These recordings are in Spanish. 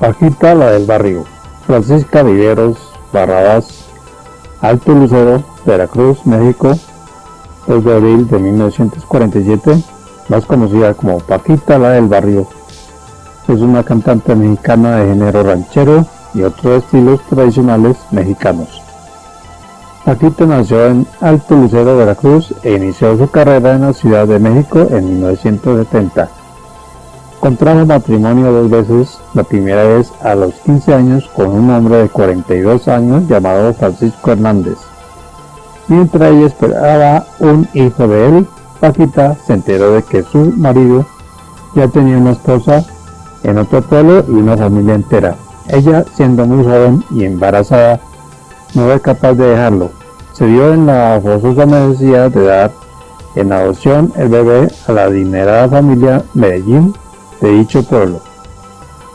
Paquita, la del barrio. Francisca Viveros Barrabás, Alto Lucero, Veracruz, México, 2 de abril de 1947, más conocida como Paquita, la del barrio. Es una cantante mexicana de género ranchero y otros estilos tradicionales mexicanos. Paquita nació en Alto Lucero, Veracruz e inició su carrera en la Ciudad de México en 1970. Contrajo matrimonio dos veces, la primera vez a los 15 años con un hombre de 42 años llamado Francisco Hernández. Mientras ella esperaba un hijo de él, Paquita se enteró de que su marido ya tenía una esposa en otro pueblo y una familia entera. Ella, siendo muy joven y embarazada, no fue capaz de dejarlo. Se vio en la forzosa necesidad de dar en adopción el bebé a la adinerada familia Medellín de dicho pueblo.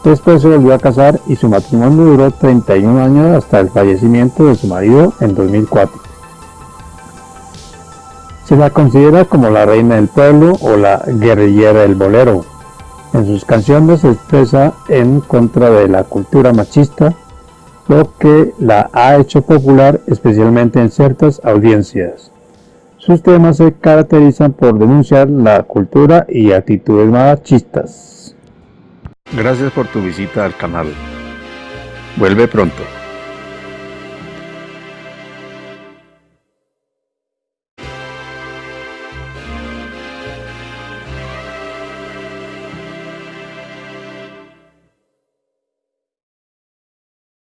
Después se volvió a casar y su matrimonio duró 31 años hasta el fallecimiento de su marido en 2004. Se la considera como la reina del pueblo o la guerrillera del bolero. En sus canciones se expresa en contra de la cultura machista, lo que la ha hecho popular especialmente en ciertas audiencias. Sus temas se caracterizan por denunciar la cultura y actitudes machistas. Gracias por tu visita al canal. Vuelve pronto.